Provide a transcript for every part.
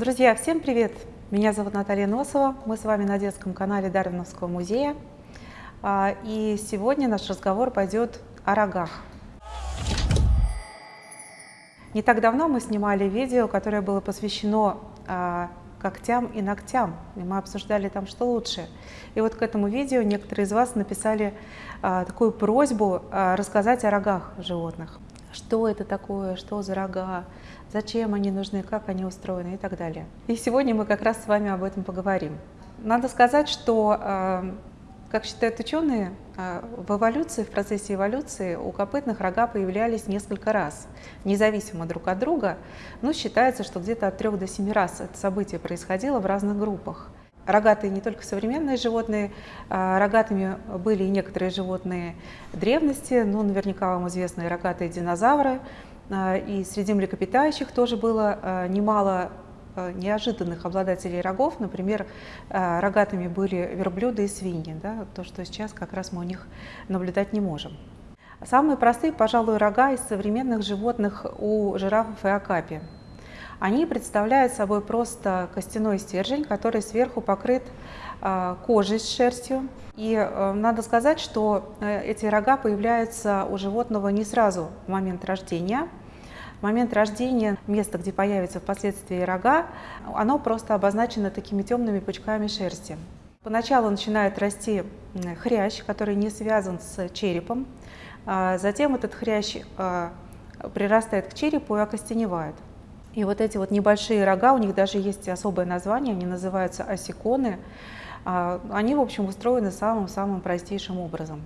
Друзья, всем привет! Меня зовут Наталья Носова, мы с вами на детском канале Дарвиновского музея. А, и сегодня наш разговор пойдет о рогах. Не так давно мы снимали видео, которое было посвящено а, когтям и ногтям, и мы обсуждали там, что лучше. И вот к этому видео некоторые из вас написали а, такую просьбу рассказать о рогах животных. Что это такое, что за рога, зачем они нужны, как они устроены и так далее. И сегодня мы как раз с вами об этом поговорим. Надо сказать, что, э, как считают ученые, э, в эволюции, в процессе эволюции у копытных рога появлялись несколько раз, независимо друг от друга, но считается, что где-то от трех до семи раз это событие происходило в разных группах. Рогатые не только современные животные, э, рогатыми были и некоторые животные древности, ну, наверняка вам известны рогатые динозавры, а, и среди млекопитающих тоже было а, немало а, неожиданных обладателей рогов. Например, рогатыми были верблюды и свиньи, да, то, что сейчас как раз мы у них наблюдать не можем. Самые простые, пожалуй, рога из современных животных у жирафов и акапи. Они представляют собой просто костяной стержень, который сверху покрыт кожей с шерстью. И э, надо сказать, что э, эти рога появляются у животного не сразу в момент рождения, в момент рождения место, где появятся впоследствии рога, оно просто обозначено такими темными пучками шерсти. Поначалу начинает расти хрящ, который не связан с черепом. А затем этот хрящ прирастает к черепу и окостеневает. И вот эти вот небольшие рога, у них даже есть особое название, они называются осиконы. А, они, в общем, устроены самым-самым простейшим образом.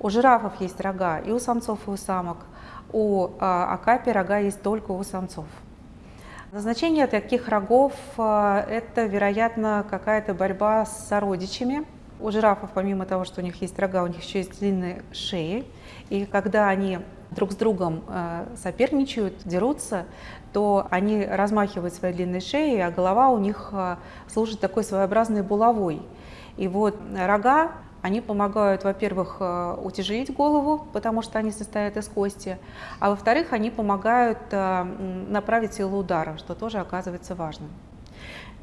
У жирафов есть рога и у самцов, и у самок у а, акапи рога есть только у самцов. Назначение таких рогов а, – это, вероятно, какая-то борьба с сородичами. У жирафов, помимо того, что у них есть рога, у них еще есть длинные шеи. И когда они друг с другом соперничают, дерутся, то они размахивают свои длинные шеи, а голова у них служит такой своеобразной булавой. И вот рога они помогают, во-первых, э, утяжелить голову, потому что они состоят из кости, а во-вторых, они помогают э, направить силу удара, что тоже оказывается важным.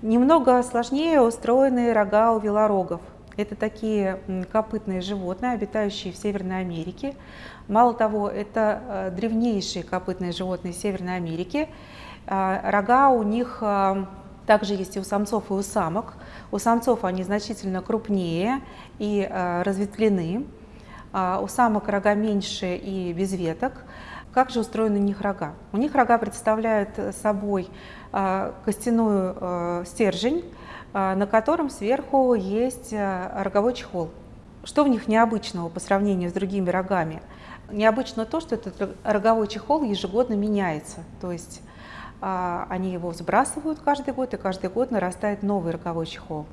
Немного сложнее устроены рога у велорогов. Это такие копытные животные, обитающие в Северной Америке. Мало того, это э, древнейшие копытные животные Северной Америки. Рога у них также есть и у самцов, и у самок. У самцов они значительно крупнее и э, разветвлены. А у самок рога меньше и без веток. Как же устроены у них рога? У них рога представляют собой костяную э, стержень, на котором сверху есть э, роговой чехол. Что в них необычного по сравнению с другими рогами? Необычно то, что этот роговой чехол ежегодно меняется. То есть а, они его сбрасывают каждый год, и каждый год нарастает новый роговой чехол.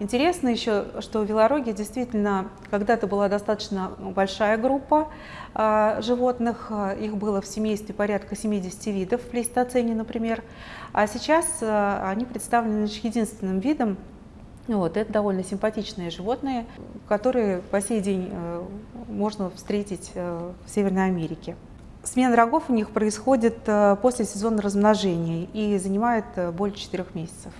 Интересно еще, что в Велороге действительно когда-то была достаточно большая группа э, животных, их было в семействе порядка 70 видов в плейстоцене, например, а сейчас э, они представлены лишь единственным видом, вот, это довольно симпатичные животные, которые по сей день э, можно встретить э, в Северной Америке. Смена рогов у них происходит после сезона размножения и занимает более 4 месяцев.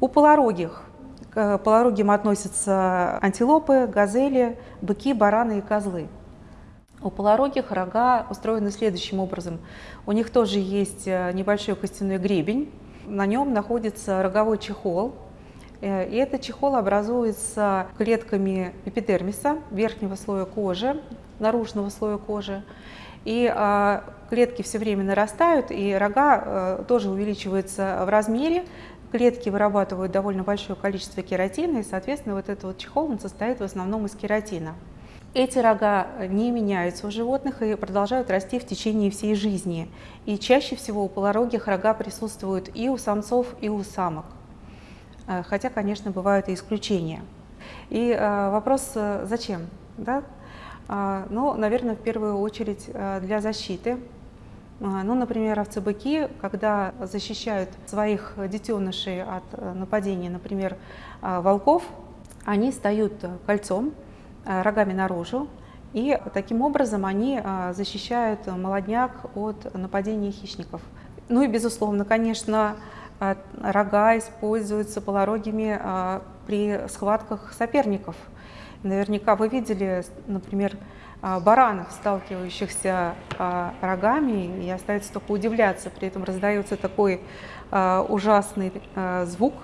У полорогих к полорогим относятся антилопы, газели, быки, бараны и козлы. У полорогих рога устроены следующим образом. У них тоже есть э, небольшой костяной гребень, на нем находится роговой чехол, и этот чехол образуется клетками эпидермиса, верхнего слоя кожи, наружного слоя кожи. И э, клетки все время нарастают, и рога э, тоже увеличиваются в размере. Клетки вырабатывают довольно большое количество кератина, и, соответственно, вот этот вот чехол он состоит в основном из кератина. Эти рога не меняются у животных и продолжают расти в течение всей жизни. И чаще всего у полорогих рога присутствуют и у самцов, и у самок. Э, хотя, конечно, бывают и исключения. И э, вопрос, э, зачем? Да? Ну, наверное, в первую очередь для защиты. Ну, например, овцы-быки, когда защищают своих детенышей от нападений, например, волков, они встают кольцом, рогами наружу, и таким образом они защищают молодняк от нападения хищников. Ну и, безусловно, конечно, рога используются полорогими при схватках соперников. Наверняка вы видели, например, баранов, сталкивающихся рогами, и остается только удивляться. При этом раздается такой ужасный звук,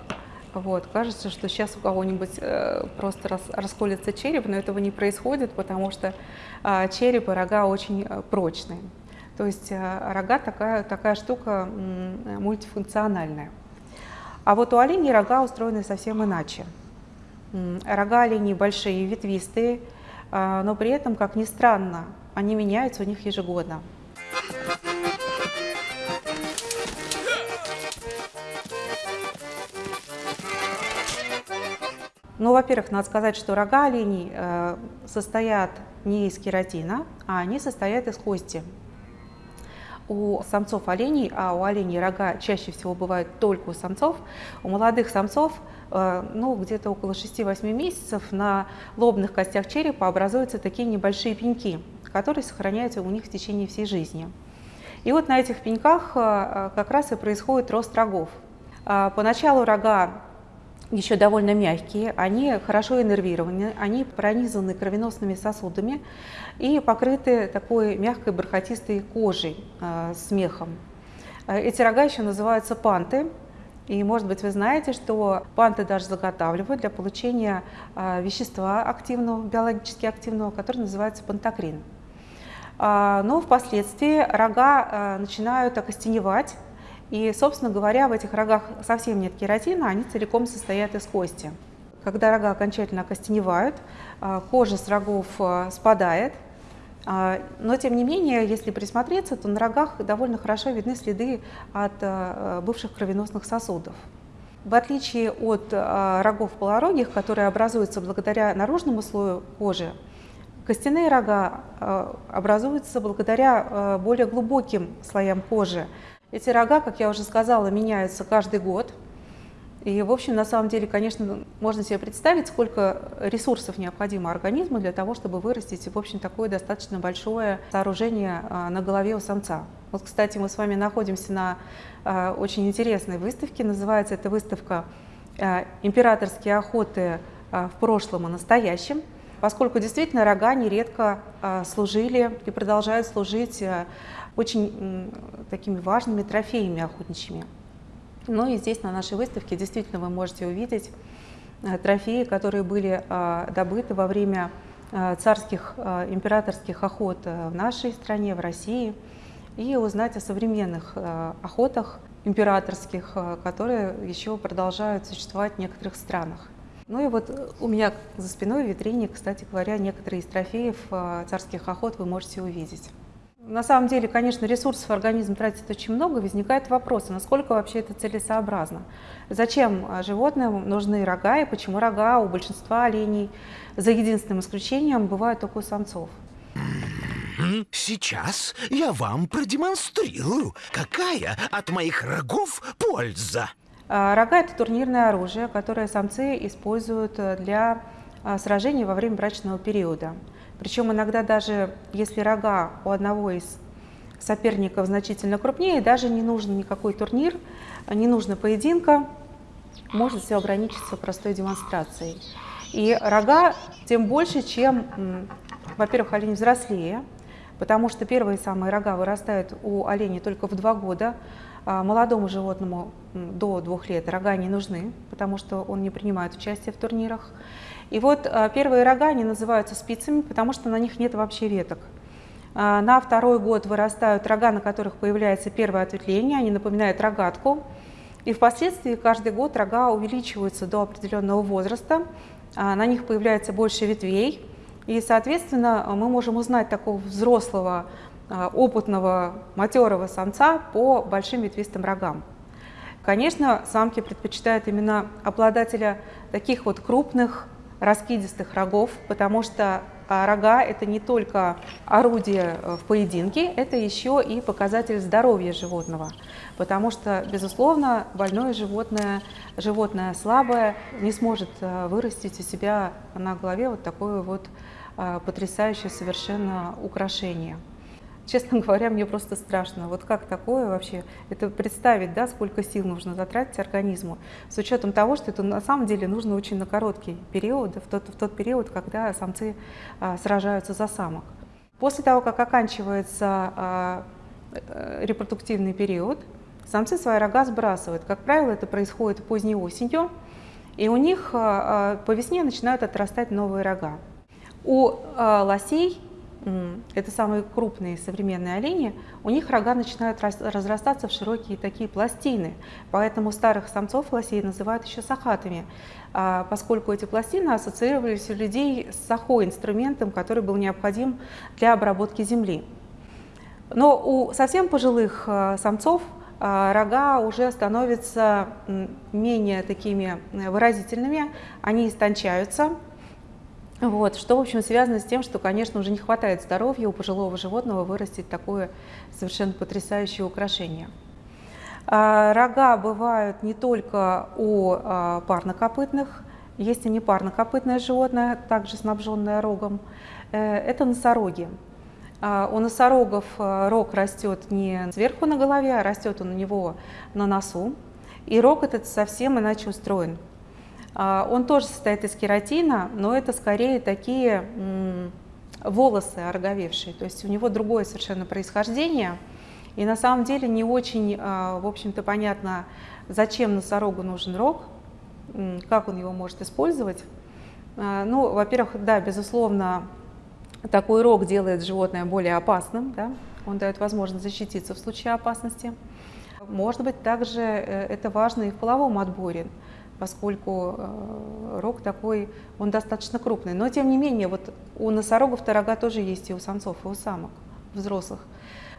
вот, кажется, что сейчас у кого-нибудь э, просто рас, расколется череп, но этого не происходит, потому что э, череп и рога очень э, прочные. То есть э, рога такая, такая штука э, мультифункциональная. А вот у оленей рога устроены совсем иначе. Рога оленей большие, ветвистые, э, но при этом, как ни странно, они меняются у них ежегодно. Ну, во-первых, надо сказать, что рога оленей э, состоят не из кератина, а они состоят из кости. У самцов оленей, а у оленей рога чаще всего бывают только у самцов, у молодых самцов э, ну, где-то около 6-8 месяцев на лобных костях черепа образуются такие небольшие пеньки, которые сохраняются у них в течение всей жизни. И вот на этих пеньках э, как раз и происходит рост рогов. Поначалу рога еще довольно мягкие, они хорошо иннервированы, они пронизаны кровеносными сосудами и покрыты такой мягкой бархатистой кожей э, с мехом. Э, эти рога еще называются панты, и, может быть, вы знаете, что панты даже заготавливают для получения э, вещества активного, биологически активного, которое называется пантокрин. Э, но впоследствии рога э, начинают окостеневать, и, собственно говоря, в этих рогах совсем нет кератина, они целиком состоят из кости. Когда рога окончательно окостеневают, а, кожа с рогов а, спадает, а, но, тем не менее, если присмотреться, то на рогах довольно хорошо видны следы от бывших кровеносных сосудов. В отличие от рогов полорогих, которые образуются благодаря наружному слою кожи, костяные рога образуются благодаря более глубоким слоям кожи, эти рога, как я уже сказала, меняются каждый год. И, в общем, на самом деле, конечно, можно себе представить, сколько ресурсов необходимо организму для того, чтобы вырастить, в общем, такое достаточно большое сооружение а, на голове у самца. Вот, кстати, мы с вами находимся на а, очень интересной выставке. Называется эта выставка а, «Императорские охоты в прошлом и настоящем», поскольку действительно рога нередко служили и продолжают служить очень такими важными трофеями охотничьими. Ну и здесь на нашей выставке действительно вы можете увидеть э, трофеи, которые были а, добыты во время а, царских императорских охот э, в нашей стране, в России, и узнать о современных охотах императорских, которые еще продолжают существовать в некоторых странах. Ну и вот у меня за спиной в витрине, кстати говоря, некоторые из трофеев царских охот вы можете увидеть. На самом деле, конечно, ресурсов организм тратит очень много, возникает вопрос, насколько вообще это целесообразно. Зачем а, животным нужны рога и почему рога у большинства оленей, за единственным исключением, бывают только у самцов? Сейчас я вам продемонстрирую, какая от моих рогов польза. А, рога – это турнирное оружие, которое самцы используют э, для а, сражений во время брачного периода. Причем иногда даже если рога у одного из соперников значительно крупнее, даже не нужен никакой турнир, не нужно поединка, может все ограничиться простой демонстрацией. И рога тем больше, чем, во-первых, олень взрослее, потому что первые самые рога вырастают у оленей только в два года, а молодому животному до двух лет рога не нужны, потому что он не принимает участие в турнирах. И вот а, первые рога, они называются спицами, потому что на них нет вообще веток. А, на второй год вырастают рога, на которых появляется первое ответвление, они напоминают рогатку. И впоследствии каждый год рога увеличиваются до определенного возраста, а, на них появляется больше ветвей, и, соответственно, мы можем узнать такого взрослого, опытного, матерого самца по большим ветвистым рогам. Конечно, самки предпочитают именно обладателя таких вот крупных, раскидистых рогов, потому что а, рога – это не только орудие э, в поединке, это еще и показатель здоровья животного, потому что, безусловно, больное животное, животное слабое не сможет э, вырастить у себя на голове вот такое вот э, потрясающее совершенно украшение. Честно говоря, мне просто страшно. Вот как такое вообще? Это представить, да, сколько сил нужно затратить организму, с учетом того, что это на самом деле нужно очень на короткий период, в тот, в тот период, когда самцы а, сражаются за самок. После того, как оканчивается а, э, репродуктивный период, самцы свои рога сбрасывают. Как правило, это происходит поздней осенью, и у них а, а по весне начинают отрастать новые рога. У а, лосей это самые крупные современные олени, у них рога начинают разрастаться в широкие такие пластины. Поэтому старых самцов лосей называют еще сахатами, а, поскольку эти пластины ассоциировались у людей с сахой, инструментом, который был необходим для обработки земли. Но у совсем пожилых а, самцов а, рога уже становятся менее такими выразительными, они истончаются, вот, что, в общем, связано с тем, что, конечно, уже не хватает здоровья у пожилого животного вырастить такое совершенно потрясающее украшение. А, рога бывают не только у а, парнокопытных, есть и непарнокопытное животное, также снабженное рогом. Э, это носороги. А, у носорогов э, рог растет не сверху на голове, а растет он у него на носу. И рог этот совсем иначе устроен. А, он тоже состоит из кератина, но это скорее такие волосы ороговевшие, то есть у него другое совершенно происхождение. И на самом деле не очень, а, в общем-то, понятно, зачем носорогу нужен рог, как он его может использовать. А, ну, во-первых, да, безусловно, такой рог делает животное более опасным, да? он дает возможность защититься в случае опасности. Может быть, также э, это важно и в половом отборе поскольку э, рог такой, он достаточно крупный. Но тем не менее, вот у носорогов-то рога тоже есть и у самцов, и у самок взрослых.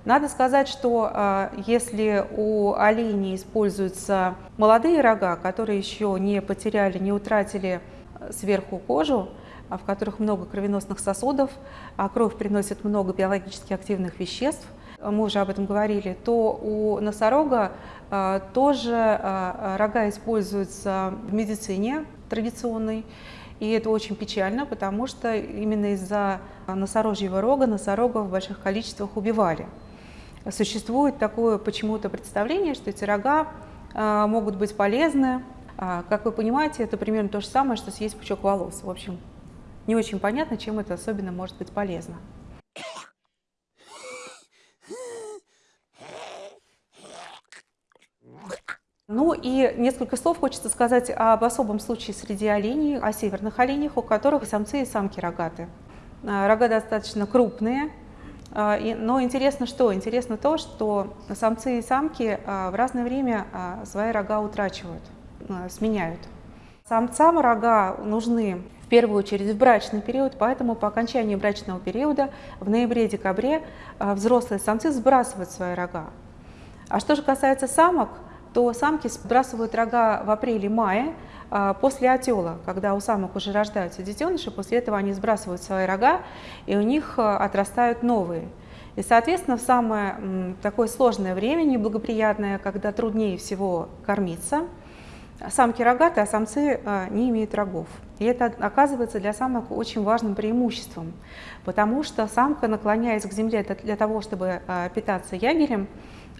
Надо сказать, что э, если у оленей используются молодые рога, которые еще не потеряли, не утратили э, сверху кожу, а в которых много кровеносных сосудов, а кровь приносит много биологически активных веществ, мы уже об этом говорили, то у носорога тоже а, рога используются в медицине традиционной, и это очень печально, потому что именно из-за носорожьего рога носорогов в больших количествах убивали. Существует такое почему-то представление, что эти рога а, могут быть полезны. Как вы понимаете, это примерно то же самое, что съесть пучок волос. В общем, не очень понятно, чем это особенно может быть полезно. Ну и несколько слов хочется сказать об особом случае среди оленей, о северных оленях, у которых самцы и самки рогаты. А, рога достаточно крупные, а, но интересно что? Интересно то, что самцы и самки а, в разное время свои рога утрачивают, сменяют. Самцам рога нужны в первую очередь в брачный период, поэтому по окончании брачного периода в ноябре-декабре взрослые самцы сбрасывают свои рога. А что же касается самок, то самки сбрасывают рога в апреле-мае а, после отела, когда у самок уже рождаются детеныши, после этого они сбрасывают свои рога, и у них а, отрастают новые. И, соответственно, в самое такое сложное время, неблагоприятное, когда труднее всего кормиться, самки рогатые, а самцы а, не имеют рогов. И это оказывается для самок очень важным преимуществом, потому что самка, наклоняясь к земле для того, чтобы питаться ягелем,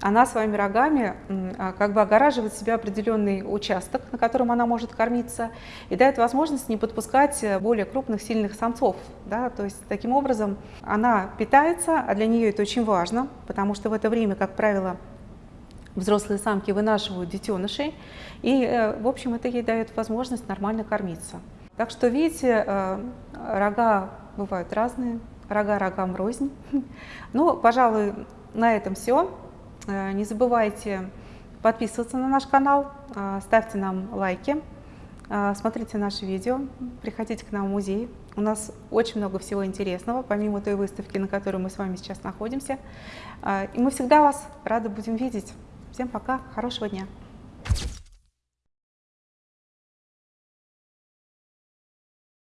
она своими рогами а, как бы огораживает себя определенный участок, на котором она может кормиться, и дает возможность не подпускать э, более крупных, сильных самцов. Да? То есть таким образом она питается, а для нее это очень важно, потому что в это время, как правило, взрослые самки вынашивают детенышей, и, э, в общем, это ей дает возможность нормально кормиться. Так что, видите, э, рога бывают разные, рога рогам рознь. Ну, пожалуй, на этом все. Э, не забывайте подписываться на наш канал, ставьте нам лайки, смотрите наши видео, приходите к нам в музей. У нас очень много всего интересного, помимо той выставки, на которой мы с вами сейчас находимся. И мы всегда вас рады будем видеть. Всем пока, хорошего дня!